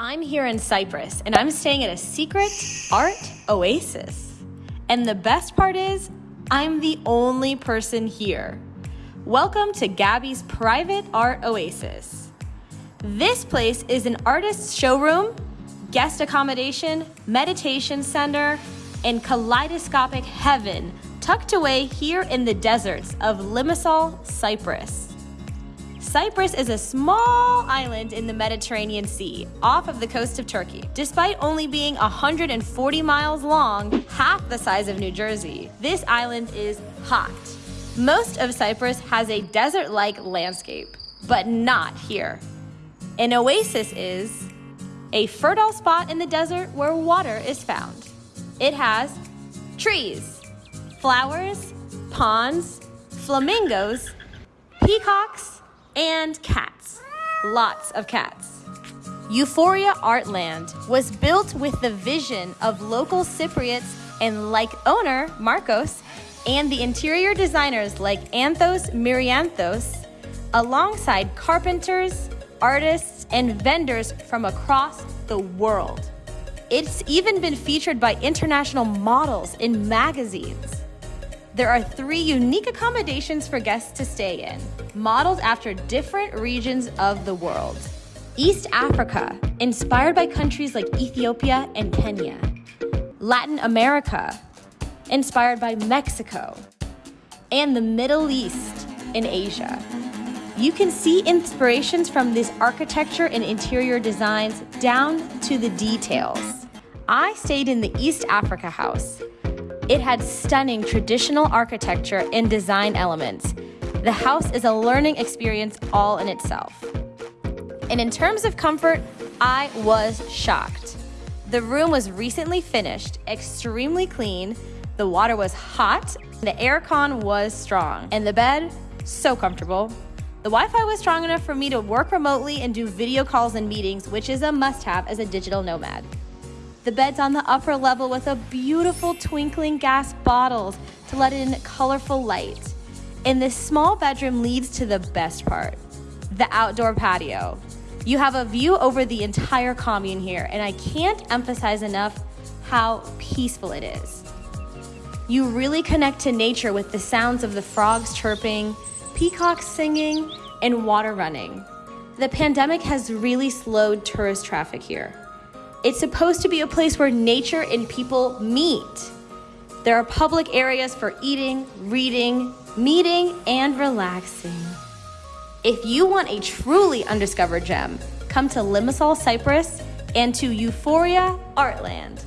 I'm here in Cyprus and I'm staying at a secret art oasis. And the best part is, I'm the only person here. Welcome to Gabby's private art oasis. This place is an artist's showroom, guest accommodation, meditation center, and kaleidoscopic heaven tucked away here in the deserts of Limassol, Cyprus. Cyprus is a small island in the Mediterranean Sea, off of the coast of Turkey. Despite only being 140 miles long, half the size of New Jersey, this island is hot. Most of Cyprus has a desert-like landscape, but not here. An oasis is a fertile spot in the desert where water is found. It has trees, flowers, ponds, flamingos, peacocks, and cats. Lots of cats. Euphoria Artland was built with the vision of local Cypriots and like owner Marcos and the interior designers like Anthos Myrianthos alongside carpenters, artists, and vendors from across the world. It's even been featured by international models in magazines. There are three unique accommodations for guests to stay in, modeled after different regions of the world. East Africa, inspired by countries like Ethiopia and Kenya. Latin America, inspired by Mexico. And the Middle East in Asia. You can see inspirations from this architecture and interior designs down to the details. I stayed in the East Africa house, it had stunning traditional architecture and design elements. The house is a learning experience all in itself. And in terms of comfort, I was shocked. The room was recently finished, extremely clean, the water was hot, the aircon was strong, and the bed, so comfortable. The Wi-Fi was strong enough for me to work remotely and do video calls and meetings, which is a must-have as a digital nomad. The bed's on the upper level with a beautiful twinkling gas bottles to let in colorful light. And this small bedroom leads to the best part, the outdoor patio. You have a view over the entire commune here, and I can't emphasize enough how peaceful it is. You really connect to nature with the sounds of the frogs chirping, peacocks singing, and water running. The pandemic has really slowed tourist traffic here. It's supposed to be a place where nature and people meet. There are public areas for eating, reading, meeting, and relaxing. If you want a truly undiscovered gem, come to Limassol, Cyprus, and to Euphoria Artland.